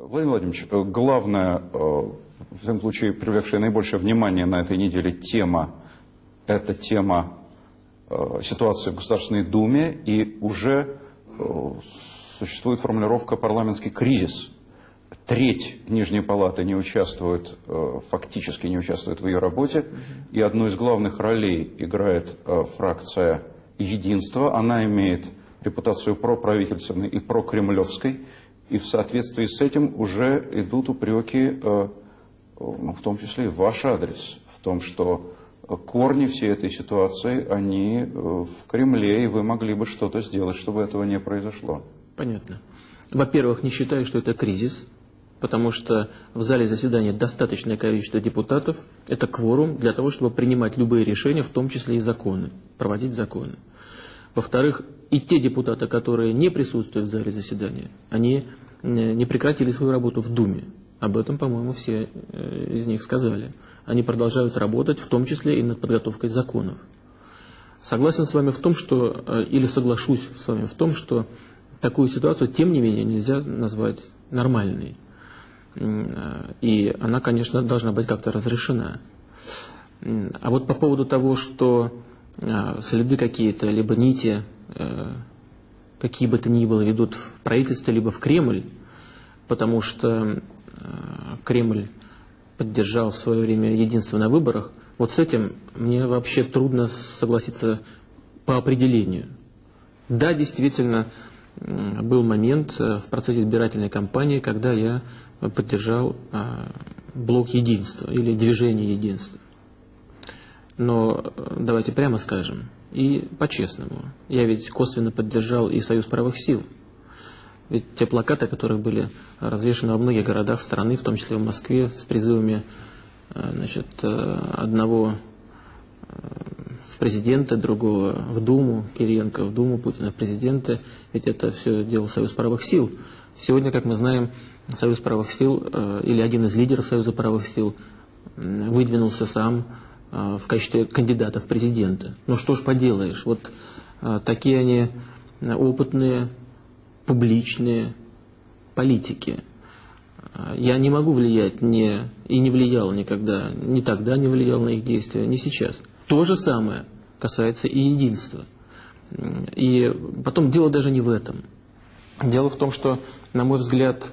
Владимир Владимирович, э, главное, э, в всяком случае, привлекшая наибольшее внимание на этой неделе тема, это тема э, ситуации в Государственной Думе, и уже существует формулировка «парламентский кризис». Треть Нижней Палаты не участвует, фактически не участвует в ее работе, и одну из главных ролей играет фракция «Единство». Она имеет репутацию проправительственной и прокремлевской, и в соответствии с этим уже идут упреки, э, ну, в том числе и в ваш адрес, в том, что корни всей этой ситуации, они э, в Кремле, и вы могли бы что-то сделать, чтобы этого не произошло. Понятно. Во-первых, не считаю, что это кризис, потому что в зале заседания достаточное количество депутатов, это кворум для того, чтобы принимать любые решения, в том числе и законы, проводить законы. Во-вторых, и те депутаты, которые не присутствуют в зале заседания, они э, не прекратили свою работу в Думе. Об этом, по-моему, все э, из них сказали. Они продолжают работать, в том числе и над подготовкой законов. Согласен с вами в том, что, э, или соглашусь с вами в том, что такую ситуацию, тем не менее, нельзя назвать нормальной. И она, конечно, должна быть как-то разрешена. А вот по поводу того, что следы какие-то, либо нити Э, какие бы то ни было, ведут в правительство, либо в Кремль, потому что э, Кремль поддержал в свое время единство на выборах, вот с этим мне вообще трудно согласиться по определению. Да, действительно, был момент э, в процессе избирательной кампании, когда я поддержал блок единства или движение единства. Но давайте прямо скажем, и по-честному. Я ведь косвенно поддержал и Союз правых сил. Ведь те плакаты, которые были развешаны во многих городах страны, в том числе в Москве, с призывами э, значит, э, одного э, в президенты, другого в Думу, Кириенко в Думу, Путина в президенты, ведь это все делал Союз правых сил. Сегодня, как мы знаем, Союз правых сил, или один из лидеров Союза правых сил, выдвинулся сам в качестве кандидата в президенты. Ну что ж поделаешь, вот а, такие они опытные, публичные политики. Я не могу влиять не, и не влиял никогда, ни тогда не влиял на их действия, ни сейчас. То же самое касается и единства. И потом дело даже не в этом. Дело в том, что, на мой взгляд,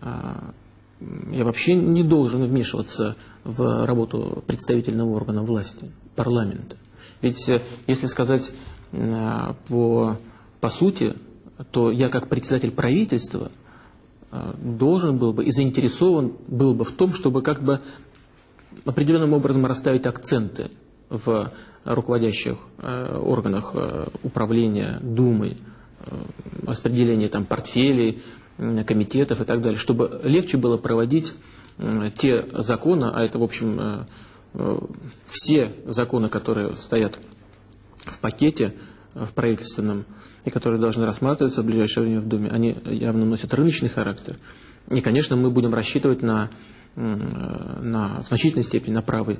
я вообще не должен вмешиваться в работу представительного органа власти, парламента. Ведь, э, если сказать э, по, по сути, то я как председатель правительства э, должен был бы и заинтересован был бы в том, чтобы как бы определенным образом расставить акценты в руководящих органах управления Думой, распределение там портфелей, комитетов и так далее, чтобы легче было проводить те законы, а это, в общем, э, э, все законы, которые стоят в пакете э, в правительственном и которые должны рассматриваться в ближайшее время в Думе, они явно носят рыночный характер. И, конечно, мы будем рассчитывать на, на в значительной степени на правый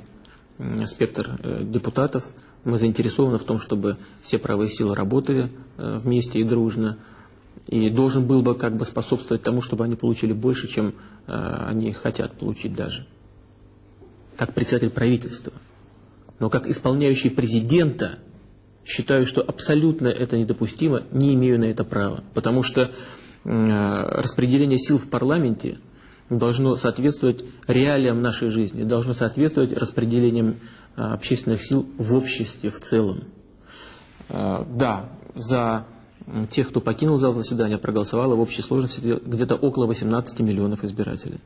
спектр депутатов. Мы заинтересованы в том, чтобы все правые силы работали вместе и дружно и должен был бы как бы способствовать тому, чтобы они получили больше, чем э, они хотят получить даже. Как председатель правительства. Но как исполняющий президента считаю, что абсолютно это недопустимо, не имею на это права. Потому что э, распределение сил в парламенте должно соответствовать реалиям нашей жизни, должно соответствовать распределениям э, общественных сил в обществе в целом. Э, да, за тех, кто покинул зал заседания, проголосовало в общей сложности где-то около 18 миллионов избирателей.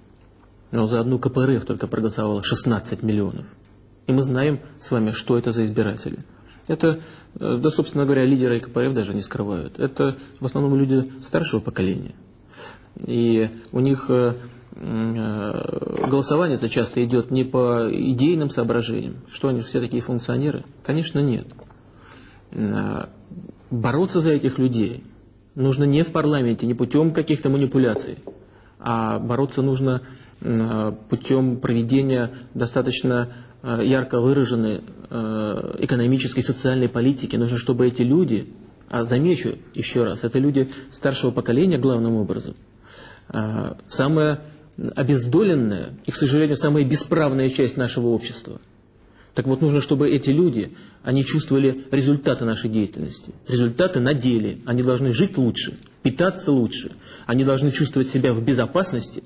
Но за одну КПРФ только проголосовало 16 миллионов. И мы знаем с вами, что это за избиратели. Это, э, да, собственно говоря, лидеры КПРФ даже не скрывают. Это в основном люди старшего поколения. И у них э, э, голосование это часто идет не по идейным соображениям. Что они все такие функционеры? Конечно, нет бороться за этих людей нужно не в парламенте, не путем каких-то манипуляций, а бороться нужно путем проведения достаточно э, ярко выраженной э, экономической и социальной политики. Нужно, чтобы эти люди, а замечу еще раз, это люди старшего поколения главным образом, а, самая обездоленная и, к сожалению, самая бесправная часть нашего общества. Так вот, нужно, чтобы эти люди, они чувствовали результаты нашей деятельности, результаты на деле. Они должны жить лучше, питаться лучше, они должны чувствовать себя в безопасности,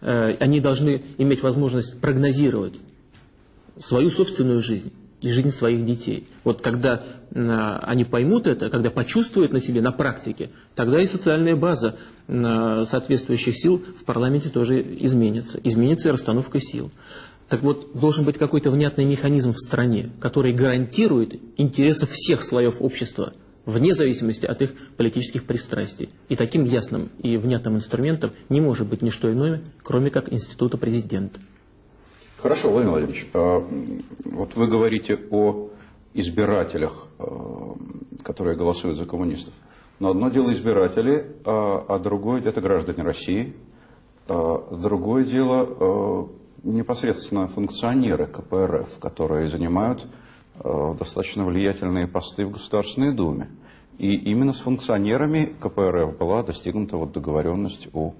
э, они должны иметь возможность прогнозировать свою собственную жизнь и жизнь своих детей. Вот когда они поймут это, когда почувствуют на себе, на практике, тогда и социальная база соответствующих сил в парламенте тоже изменится. Изменится и расстановка сил. Так вот, должен быть какой-то внятный механизм в стране, который гарантирует интересы всех слоев общества, вне зависимости от их политических пристрастий. И таким ясным и внятным инструментом не может быть ничто иное, кроме как института президента. Хорошо, Владимир Владимирович, а, вот вы говорите о избирателях, а, которые голосуют за коммунистов. Но одно дело избиратели, а, а другое это граждане России. Другое дело непосредственно функционеры КПРФ, которые занимают достаточно влиятельные посты в Государственной Думе. И именно с функционерами КПРФ была достигнута вот договоренность у,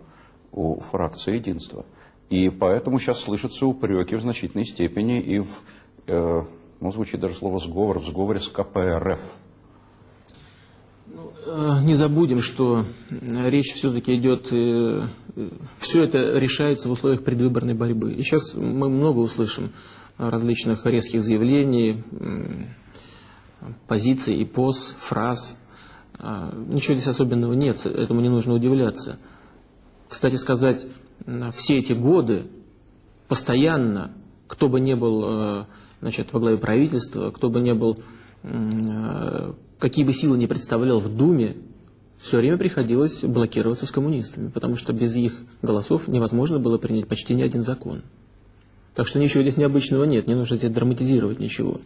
у фракции единства. И поэтому сейчас слышатся упреки в значительной степени и в, э, ну, звучит даже слово «сговор», в сговоре с КПРФ. Ну, э, не забудем, что речь все-таки идет, э, все это решается в условиях предвыборной борьбы. И сейчас мы много услышим различных резких заявлений, позиций и поз, фраз. А, ничего здесь особенного нет, этому не нужно удивляться. Кстати сказать, все эти годы постоянно, кто бы ни был э, значит, во главе правительства, кто бы ни был, э, какие бы силы не представлял в Думе, все время приходилось блокироваться с коммунистами, потому что без их голосов невозможно было принять почти ни один закон. Так что ничего здесь необычного нет, не нужно здесь драматизировать ничего.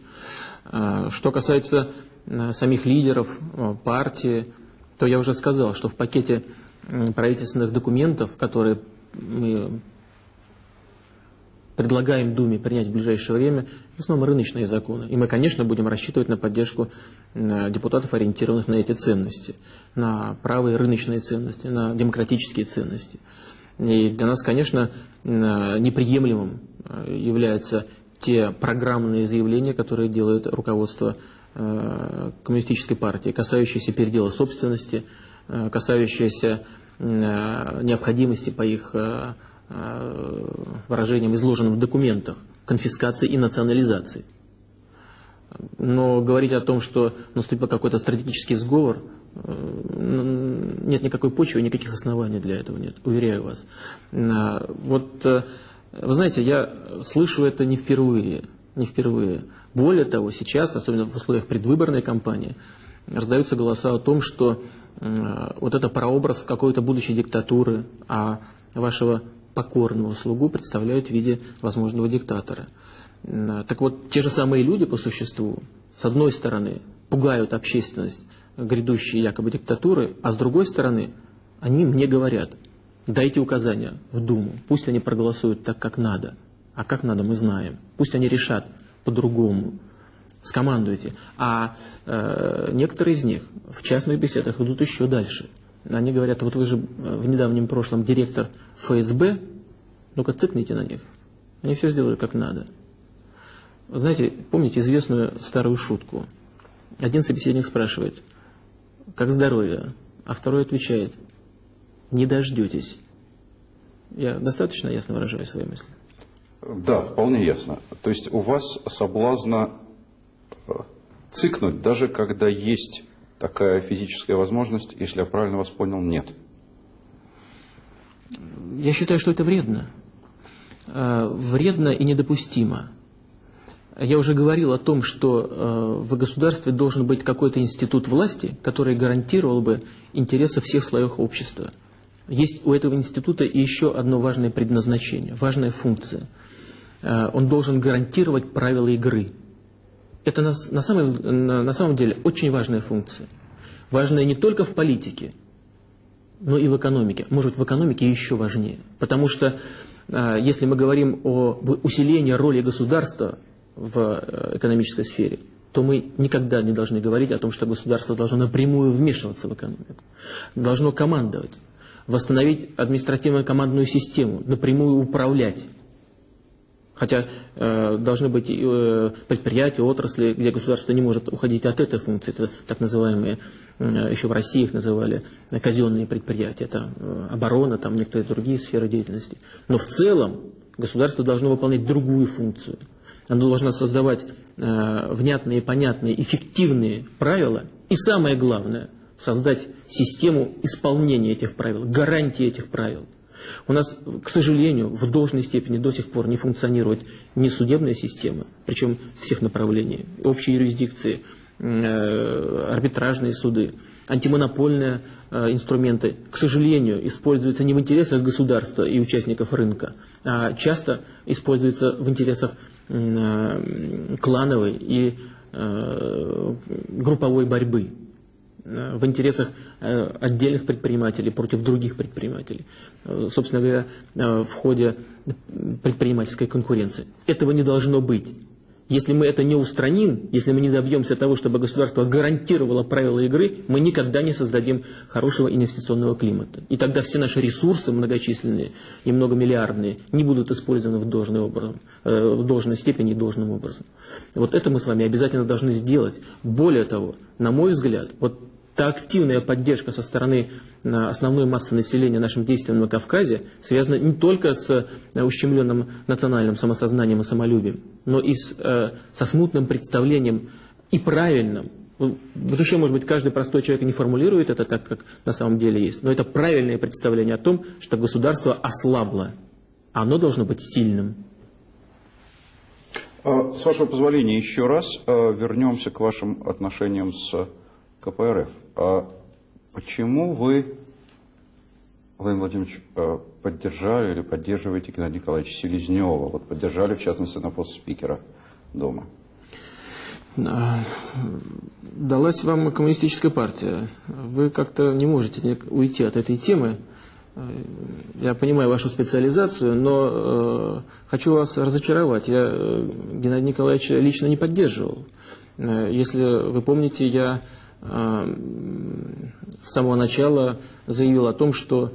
А, что касается э, самих лидеров партии, то я уже сказал, что в пакете правительственных документов, которые мы предлагаем Думе принять в ближайшее время, в основном рыночные законы. И мы, конечно, будем рассчитывать на поддержку депутатов, ориентированных на эти ценности, на правые рыночные ценности, на демократические ценности. И для нас, конечно, неприемлемым э, являются те программные заявления, которые делает руководство э, коммунистической партии, касающиеся передела собственности, э, касающиеся Э, необходимости по их э, э, выражениям, изложенным в документах, конфискации и национализации. Но говорить о том, что наступил какой-то стратегический сговор, нет никакой почвы, никаких оснований для этого нет, уверяю вас. Вот, вы знаете, я слышу это не впервые, не впервые. Более того, сейчас, особенно в условиях предвыборной кампании, раздаются голоса о том, что Э, вот это прообраз какой-то будущей диктатуры, а вашего покорного слугу представляют в виде возможного диктатора. Э, так вот, те же самые люди по существу, с одной стороны, пугают общественность грядущей якобы диктатуры, а с другой стороны, они мне говорят, дайте указания в Думу, пусть они проголосуют так, как надо. А как надо, мы знаем. Пусть они решат по-другому скомандуете. А э, некоторые из них в частных беседах идут еще дальше. Они говорят, вот вы же э, в недавнем прошлом директор ФСБ, ну-ка цыкните на них. Они все сделали как надо. знаете, помните известную старую шутку? Один собеседник спрашивает, как здоровье? А второй отвечает, не дождетесь. Я достаточно ясно выражаю свои мысли? Да, вполне ясно. То есть у вас соблазна цикнуть, даже когда есть такая физическая возможность, если я правильно вас понял, нет. Я считаю, что это вредно. Э, вредно и недопустимо. Я уже говорил о том, что э, в государстве должен быть какой-то институт власти, который гарантировал бы интересы всех слоев общества. Есть у этого института еще одно важное предназначение, важная функция. Э, он должен гарантировать правила игры – это на, на, самом, на, на самом деле очень важная функция. Важная не только в политике, но и в экономике. Может быть, в экономике еще важнее. Потому что а, если мы говорим о усилении роли государства в э, экономической сфере, то мы никогда не должны говорить о том, что государство должно напрямую вмешиваться в экономику, должно командовать. восстановить административно-командную систему, напрямую управлять. Хотя э, должны быть э, предприятия, отрасли, где государство не может уходить от этой функции. Это так называемые, э, еще в России их называли казенные предприятия. Это э, оборона, там некоторые другие сферы деятельности. Но в целом государство должно выполнять другую функцию. Оно должно создавать э, внятные, понятные, эффективные правила. И самое главное, создать систему исполнения этих правил, гарантии этих правил. У нас, к сожалению, в должной степени до сих пор не функционирует ни судебная система, причем всех направлений, общей юрисдикции, э, арбитражные суды, антимонопольные э, инструменты, к сожалению, используются не в интересах государства и участников рынка, а часто используются в интересах э, клановой и групповой борьбы. Э, в интересах э, отдельных предпринимателей против других предпринимателей, э, собственно говоря, в ходе предпринимательской конкуренции. Этого не должно быть. Если мы это не устраним, если мы не добьемся того, чтобы государство гарантировало правила игры, мы никогда не создадим хорошего инвестиционного климата. И тогда все наши ресурсы многочисленные и многомиллиардные не будут использованы в, должный образом, в должной степени и должным образом. Вот это мы с вами обязательно должны сделать. Более того, на мой взгляд, вот та активная поддержка со стороны э, основной массы населения нашим действиям на Кавказе связана не только с э, ущемленным национальным самосознанием и самолюбием, но и с, э, со смутным представлением и правильным. Вот еще, может быть, каждый простой человек не формулирует это так, как на самом деле есть, но это правильное представление о том, что государство ослабло. Оно должно быть сильным. А, с вашего позволения, еще раз вернемся к вашим отношениям с КПРФ. А почему вы, Владимир Владимирович, э, поддержали или поддерживаете Геннадия Николаевича Селезнева? Вот поддержали, в частности, на пост спикера Дома. Далась вам коммунистическая партия. Вы как-то не можете уйти от этой темы. Я понимаю вашу специализацию, но э, хочу вас разочаровать. Я э, Геннадия Николаевича лично не поддерживал. Э, если вы помните, я с самого начала заявил о том, что,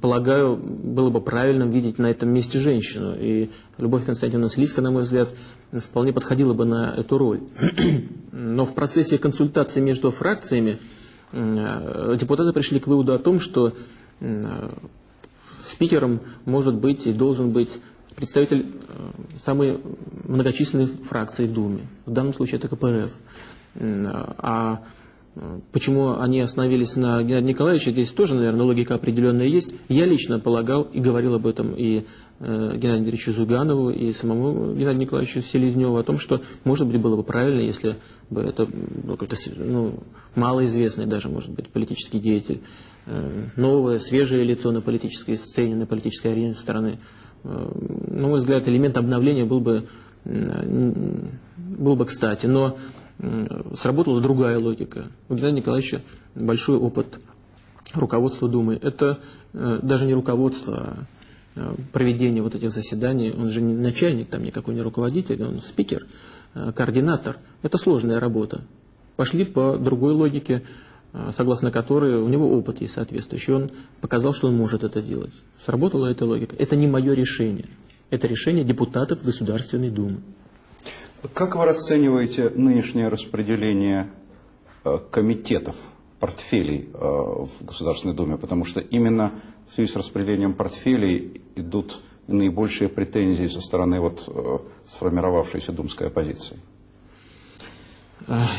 полагаю, было бы правильным видеть на этом месте женщину. И Любовь Константиновна Слизка, на мой взгляд, вполне подходила бы на эту роль. Но в процессе консультации между фракциями депутаты пришли к выводу о том, что спикером может быть и должен быть представитель э, самой многочисленной фракции в Думе. В данном случае это КПРФ. А Почему они остановились на Геннадии Николаевиче, здесь тоже, наверное, логика определенная есть. Я лично полагал и говорил об этом и э, Геннадию Андреевичу Зуганову, и самому Геннадию Николаевичу Селезневу, о том, что, может быть, было бы правильно, если бы это ну, какой-то ну, малоизвестный даже, может быть, политический деятель, э, новое, свежее лицо на политической сцене, на политической арене страны. Э, на мой взгляд, элемент обновления был бы, был бы кстати. Но сработала другая логика. У Геннадия Николаевича большой опыт руководства Думы. Это э, даже не руководство, а э, проведение вот этих заседаний. Он же не начальник, там никакой не руководитель, он спикер, э, координатор. Это сложная работа. Пошли по другой логике, согласно которой у него опыт есть соответствующий. Он показал, что он может это делать. Сработала эта логика. Это не мое решение. Это решение депутатов Государственной Думы. Как вы расцениваете нынешнее распределение э, комитетов, портфелей э, в Государственной Думе? Потому что именно в связи с распределением портфелей идут наибольшие претензии со стороны вот э, сформировавшейся думской оппозиции.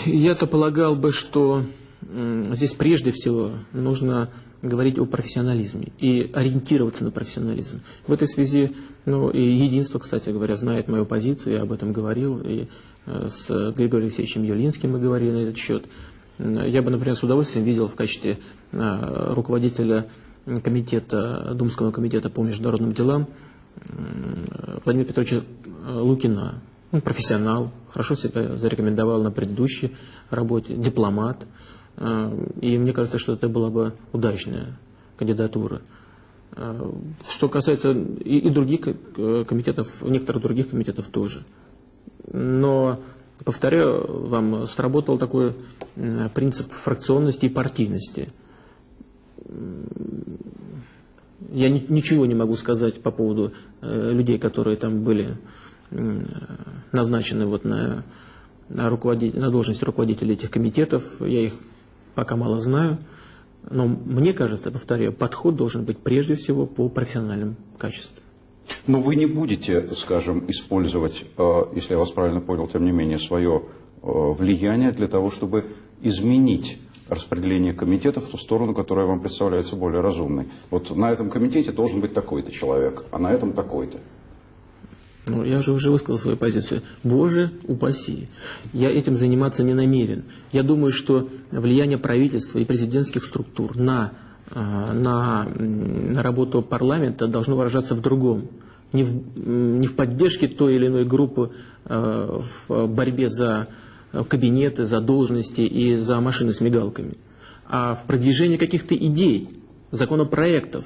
Я-то полагал бы, что здесь прежде всего нужно говорить о профессионализме и ориентироваться на профессионализм. В этой связи, ну и единство, кстати говоря, знает мою позицию, я об этом говорил, и э, с Григорием Алексеевичем Юлинским мы говорили на этот счет. Я бы, например, с удовольствием видел в качестве э, руководителя комитета, Думского комитета по международным делам Владимира Петровича Лукина. Он профессионал, хорошо себя зарекомендовал на предыдущей работе, дипломат. А, и мне кажется, что это была бы удачная кандидатура. А, что касается и, и других комитетов, некоторых других комитетов тоже. Но, повторяю вам, сработал такой принцип фракционности и партийности. Я ни, ничего не могу сказать по поводу э, людей, которые там были э, назначены вот на, на, руководитель, на должность руководителей этих комитетов. Я их пока мало знаю. Но мне кажется, повторяю, подход должен быть прежде всего по профессиональным качествам. Но вы не будете, скажем, использовать, э, если я вас правильно понял, тем не менее, свое э, влияние для того, чтобы изменить распределение комитетов в ту сторону, которая вам представляется более разумной. Вот на этом комитете должен быть такой-то человек, а на этом такой-то. Ну, я же уже высказал свою позицию. Боже упаси. Я этим заниматься не намерен. Я думаю, что влияние правительства и президентских структур на, э, на, на работу парламента должно выражаться в другом. Не в, не в поддержке той или иной группы э, в борьбе за кабинеты, за должности и за машины с мигалками, а в продвижении каких-то идей, законопроектов,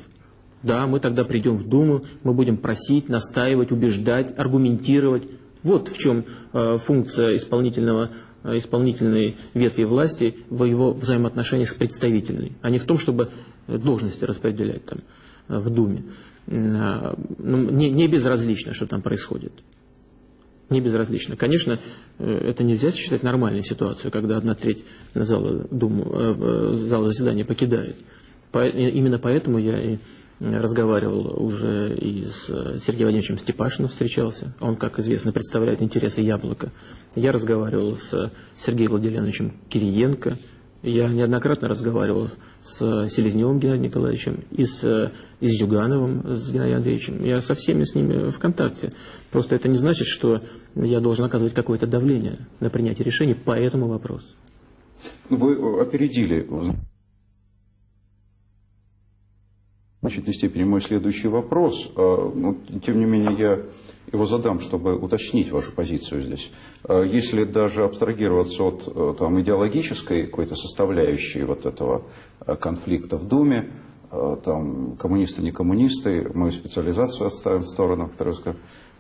да, мы тогда придем в Думу, мы будем просить, настаивать, убеждать, аргументировать. Вот в чем э, функция исполнительного, э, исполнительной ветви власти в его взаимоотношениях с представительной, а не в том, чтобы должности распределять там э, в Думе. Э, ну, не, не безразлично, что там происходит. Не безразлично. Конечно, э, это нельзя считать нормальной ситуацией, когда одна треть зала, Думу, э, зала заседания покидает. Именно поэтому я и разговаривал уже и с Сергеем Владимировичем Степашиным встречался. Он, как известно, представляет интересы Яблока. Я разговаривал с Сергеем Владимировичем Кириенко. Я неоднократно разговаривал с Селезневым Геннадием Николаевичем и с, и с Зюгановым, с Геннадием Андреевичем. Я со всеми с ними в контакте. Просто это не значит, что я должен оказывать какое-то давление на принятие решений по этому вопросу. Вы опередили в значительной степени мой следующий вопрос. А, но, тем не менее, я его задам, чтобы уточнить вашу позицию здесь. А, если даже абстрагироваться от э, там, идеологической какой-то составляющей вот этого э, конфликта в Думе, э, там, коммунисты, не коммунисты, мою специализацию отставим в сторону, которую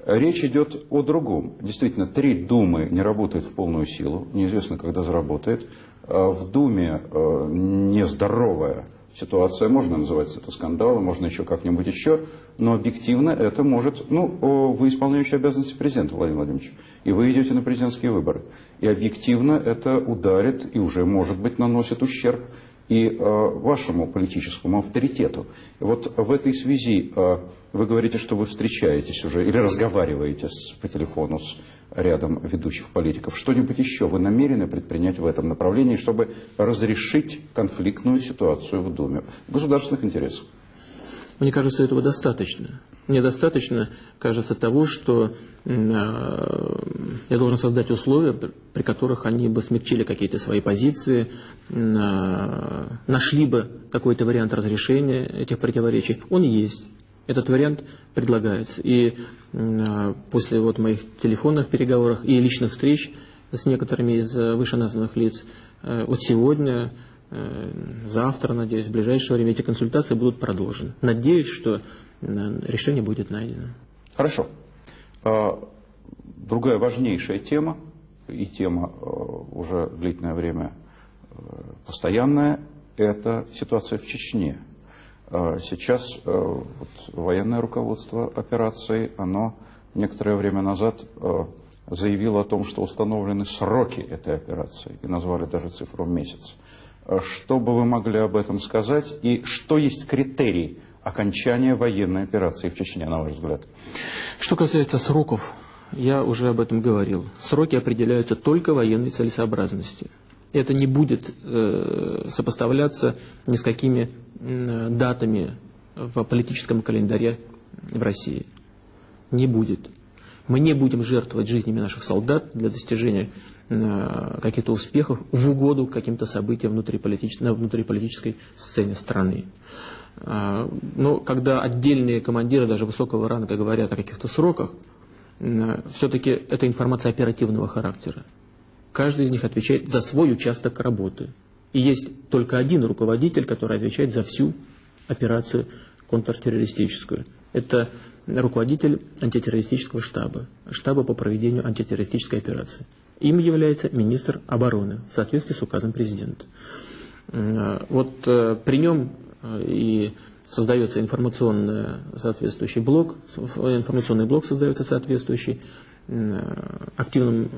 Речь идет о другом. Действительно, три Думы не работают в полную силу, неизвестно, когда заработает. В Думе нездоровая ситуация, можно называть это скандалом, можно еще как-нибудь еще, но объективно это может, ну, вы исполняющий обязанности президента, Владимир Владимирович, и вы идете на президентские выборы. И объективно это ударит и уже, может быть, наносит ущерб и э, вашему политическому авторитету. Вот в этой связи э, вы говорите, что вы встречаетесь уже или разговариваете с, по телефону с рядом ведущих политиков. Что-нибудь еще вы намерены предпринять в этом направлении, чтобы разрешить конфликтную ситуацию в Думе в государственных интересах? Мне кажется, этого достаточно. Мне достаточно, кажется, того, что э, я должен создать условия, при которых они бы смягчили какие-то свои позиции, э, нашли бы какой-то вариант разрешения этих противоречий. Он есть. Этот вариант предлагается. И э, после вот моих телефонных переговоров и личных встреч с некоторыми из вышеназванных лиц, вот сегодня Э, завтра, надеюсь, в ближайшее время эти консультации будут продолжены. Надеюсь, что э, решение будет найдено. Хорошо. А, другая важнейшая тема, и тема э, уже длительное время постоянная, это ситуация в Чечне. А, сейчас вот, военное руководство операции, оно некоторое время назад заявило о том, что установлены сроки этой операции, и назвали даже цифру месяц. Что бы вы могли об этом сказать? И что есть критерий окончания военной операции в Чечне, на ваш взгляд? Что касается сроков, я уже об этом говорил. Сроки определяются только военной целесообразностью. Это не будет э, сопоставляться ни с какими датами в политическом календаре в России. Не будет. Мы не будем жертвовать жизнями наших солдат для достижения Э, каких-то успехов в угоду каким-то событиям внутриполитич... на внутриполитической сцене страны. Э, но когда отдельные командиры даже высокого ранга говорят о каких-то сроках, э, все-таки это информация оперативного характера. Каждый из них отвечает за свой участок работы. И есть только один руководитель, который отвечает за всю операцию контртеррористическую. Это руководитель антитеррористического штаба, штаба по проведению антитеррористической операции. Им является министр обороны в соответствии с указом президента. Вот э, при нем э, и создается информационный соответствующий блок, информационный блок создается соответствующий, активным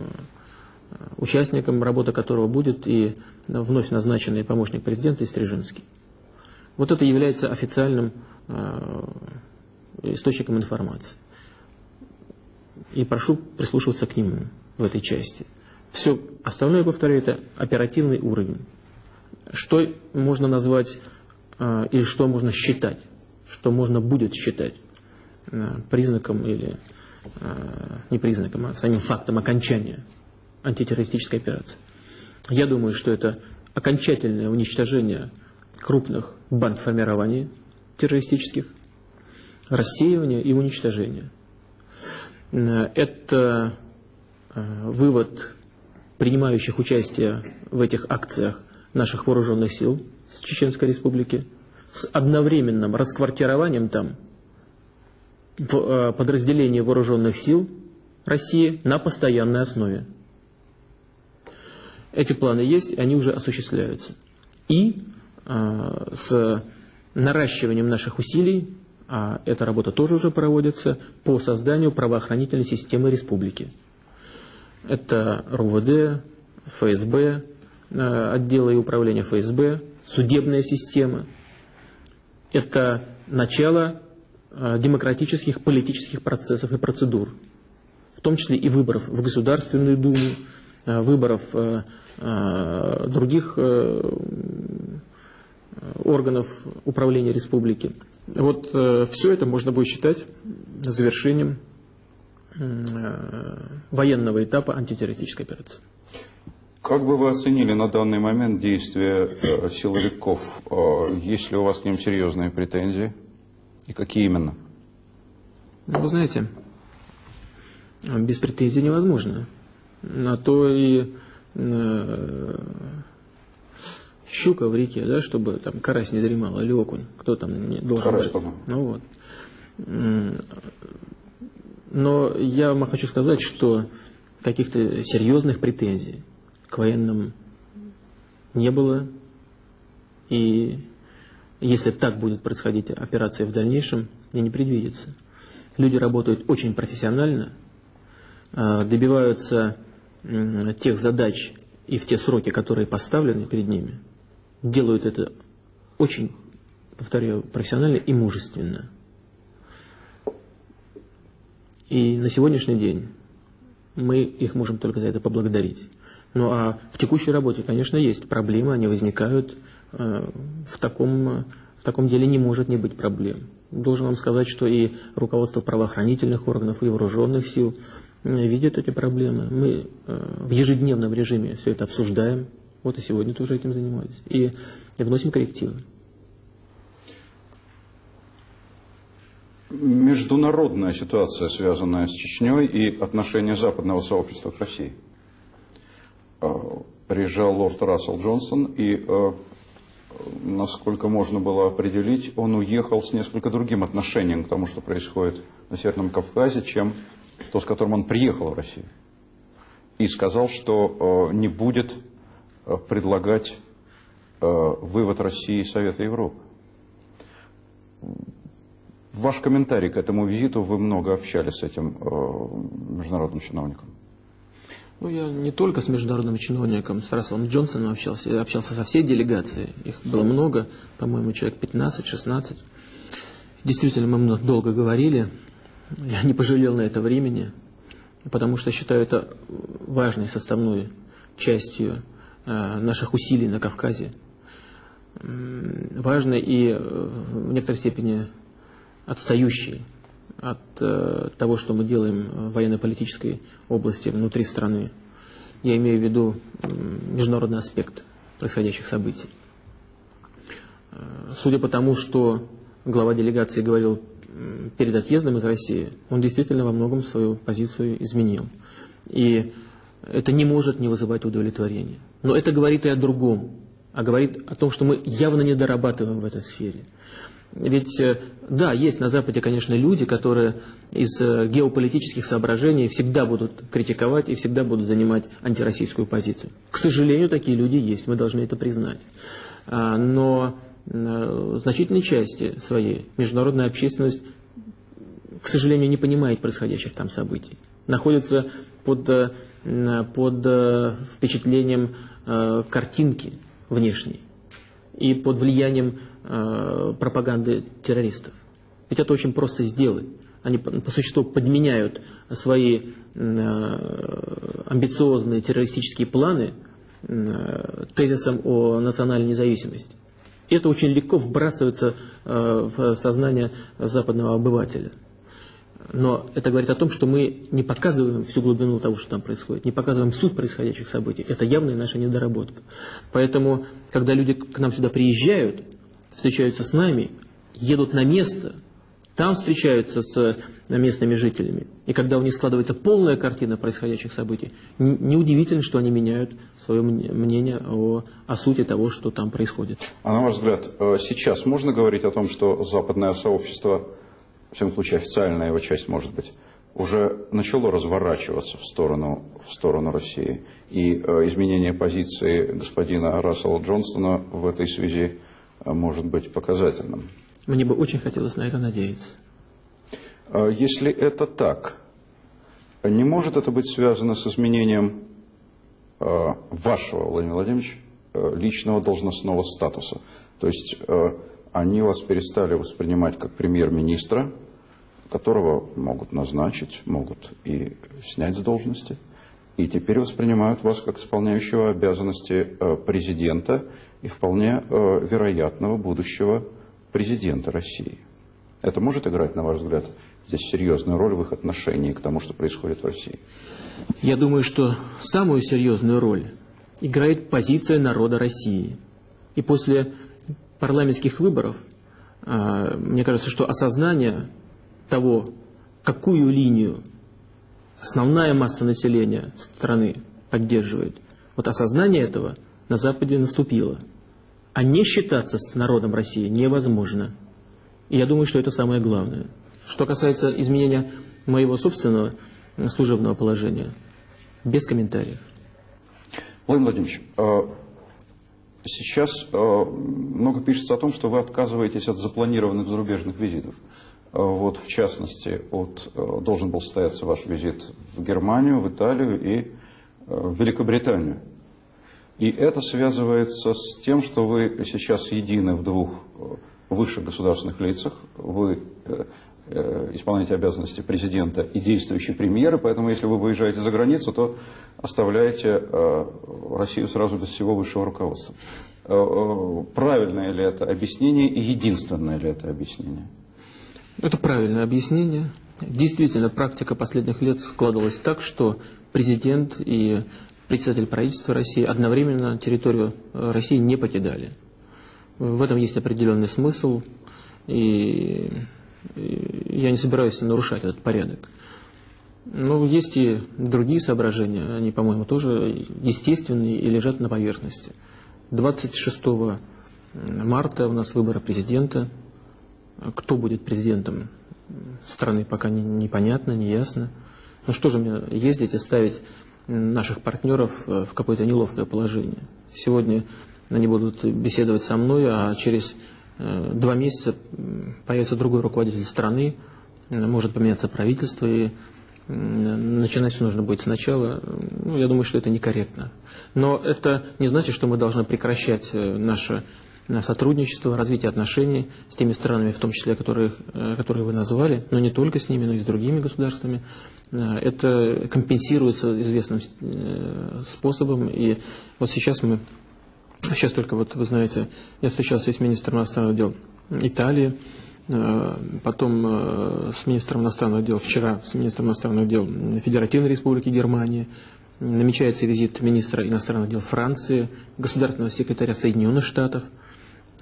участником работы которого будет и вновь назначенный помощник президента Истрижинский. Вот это является официальным источником информации. И прошу прислушиваться к нему в этой части. Все остальное, повторяю, это оперативный уровень. Что можно назвать э, или что можно считать, что можно будет считать э, признаком или э, не признаком, а самим фактом окончания антитеррористической операции. Я думаю, что это окончательное уничтожение крупных банд формирований террористических, рассеивание и уничтожение. Это вывод принимающих участие в этих акциях наших вооруженных сил с Чеченской Республики, с одновременным расквартированием там э, подразделении вооруженных сил России на постоянной основе. Эти планы есть, они уже осуществляются. И э, с наращиванием наших усилий, а эта работа тоже уже проводится, по созданию правоохранительной системы республики. Это РУВД, ФСБ, э, отделы и управления ФСБ, судебная система. Это начало э, демократических политических процессов и процедур, в том числе и выборов в Государственную Думу, э, выборов других органов управления республики. Вот все это можно будет считать завершением Э, военного этапа антитеррористической операции. Как бы вы оценили на данный момент действия э, силовиков? Э, есть ли у вас к ним серьезные претензии? И какие именно? Ну, вы знаете, без претензий невозможно. На то и э, щука в реке, да, чтобы там карась не дремал, или окунь, кто там не должен карась, брать. Ну вот. Но я вам хочу сказать, что каких-то серьезных претензий к военным не было. И если так будет происходить операция в дальнейшем, и не предвидится. Люди работают очень профессионально, а, добиваются тех задач и в те сроки, которые поставлены перед ними, делают это очень, повторяю, профессионально и мужественно. И на сегодняшний день мы их можем только за это поблагодарить. Ну а в текущей работе, конечно, есть проблемы, они возникают. Э, в таком, в таком деле не может не быть проблем. Должен вам сказать, что и руководство правоохранительных органов, и вооруженных сил э, видят эти проблемы. Мы э, в ежедневном режиме все это обсуждаем. Вот и сегодня тоже этим занимаюсь. И вносим коррективы. международная ситуация, связанная с Чечней и отношение западного сообщества к России. А, приезжал лорд Рассел Джонсон, и, насколько можно было определить, он уехал с несколько другим отношением к тому, что происходит на Северном Кавказе, чем то, с которым он приехал в Россию. И сказал, что а, не будет предлагать вывод России из Совета Европы. Ваш комментарий к этому визиту, вы много общались с этим э, международным чиновником. Ну, я не только с международным чиновником, с Расселом Джонсоном общался, я общался со всей делегацией. Их было много, по-моему, человек 15-16. Действительно, мы долго говорили. Я не пожалел на это времени, потому что считаю это важной составной частью э, наших усилий на Кавказе. Важной и э, в некоторой степени отстающий от э, того, что мы делаем в военно-политической области внутри страны. Я имею в виду международный аспект происходящих событий. Судя по тому, что глава делегации говорил перед отъездом из России, он действительно во многом свою позицию изменил. И это не может не вызывать удовлетворения. Но это говорит и о другом, а говорит о том, что мы явно не дорабатываем в этой сфере. Ведь, э, да, есть на Западе, конечно, люди, которые из э, геополитических соображений всегда будут критиковать и всегда будут занимать антироссийскую позицию. К сожалению, такие люди есть, мы должны это признать. А, но значительной части своей международная общественность, к сожалению, не понимает происходящих там событий. Находится под, под впечатлением картинки внешней и под влиянием пропаганды террористов. Ведь это очень просто сделать. Они по существу подменяют свои амбициозные террористические планы тезисом о национальной независимости. Это очень легко вбрасывается э, в сознание западного обывателя. Но это говорит о том, что мы не показываем всю глубину того, что там происходит, не показываем суть происходящих событий. Это явная наша недоработка. Поэтому, когда люди к нам сюда приезжают, встречаются с нами, едут на место – там встречаются с э, местными жителями. И когда у них складывается полная картина происходящих событий, неудивительно, что они меняют свое мнение о, о сути того, что там происходит. А на ваш взгляд, э, сейчас можно говорить о том, что западное сообщество, в всяком случае официальная его часть, может быть, уже начало разворачиваться в сторону, в сторону России. И э, изменение позиции господина Рассела Джонстона в этой связи может быть показательным. Мне бы очень хотелось на это надеяться. А если это так, не может это быть связано с изменением а, вашего, Владимир Владимирович, а, личного должностного статуса? То есть они вас перестали воспринимать как премьер-министра, которого могут назначить, могут и снять с должности, и теперь воспринимают вас как исполняющего обязанности президента и вполне вероятного будущего президента России. Это может играть, на ваш взгляд, здесь серьезную роль в их отношении к тому, что происходит в России? Я думаю, что самую серьезную роль играет позиция народа России. И после парламентских выборов, а, мне кажется, что осознание того, какую линию основная масса населения страны поддерживает, вот осознание этого на Западе наступило. А не считаться с народом России невозможно. И я думаю, что это самое главное. Что касается изменения моего собственного служебного положения, без комментариев. Владимир Владимирович, а, сейчас а, много пишется о том, что вы отказываетесь от запланированных зарубежных визитов. Вот, в частности, от, должен был состояться ваш визит в Германию, в Италию и в Великобританию. И это связывается с тем, что вы сейчас едины в двух э, высших государственных лицах. Вы э, э, исполняете обязанности президента и действующий премьера, поэтому если вы выезжаете за границу, то оставляете Россию сразу без всего высшего руководства. Правильное ли это объяснение и единственное ли это объяснение? Это правильное объяснение. Действительно, практика последних лет складывалась так, что президент и председатель правительства России одновременно территорию э, России не покидали. В этом есть определенный смысл, и я не собираюсь нарушать этот порядок. Но есть и другие соображения, они, по-моему, тоже естественные и лежат на поверхности. 26 марта у нас выборы президента. Кто будет президентом страны, пока непонятно, не ясно. Ну что же мне ездить и ставить наших партнеров э, в какое-то неловкое положение. Сегодня они будут беседовать со мной, а через э, два месяца появится другой руководитель страны, может поменяться правительство, и начинать все нужно будет сначала. Ну, я думаю, что это некорректно. Но это не значит, что мы должны прекращать э, наше сотрудничество, развитие отношений с теми странами, в том числе, которые, которые вы назвали, но не только с ними, но и с другими государствами. Э, это компенсируется известным э, способом. И вот сейчас мы, сейчас только вот вы знаете, я встречался с министром иностранных дел Италии, э, потом с министром иностранных дел, вчера с министром иностранных дел Федеративной Республики Германии, намечается визит министра иностранных дел Франции, государственного секретаря Соединенных Штатов.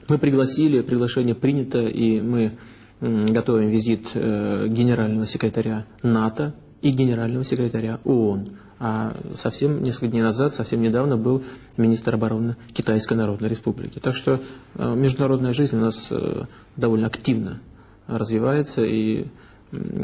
Мы пригласили, приглашение принято, и мы готовим визит генерального секретаря НАТО и генерального секретаря ООН. А совсем несколько дней назад, совсем недавно был министр обороны Китайской Народной Республики. Так что э, международная жизнь у нас э, довольно активно развивается, и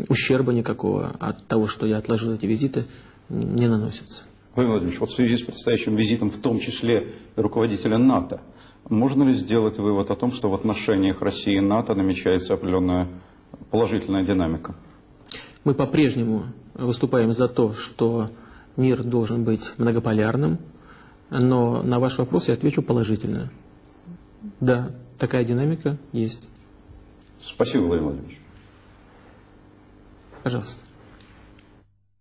ущерба никакого от того, что я отложил эти визиты, не наносится. Владимир Владимирович, вот в связи с предстоящим визитом, в том числе руководителя НАТО, Можно ли сделать вывод о том, что в отношениях России и НАТО намечается определенная положительная динамика? Мы по-прежнему выступаем за то, что мир должен быть многополярным, но на ваш вопрос я отвечу положительно. Да, такая динамика есть. Спасибо, Владимир Владимирович. Пожалуйста.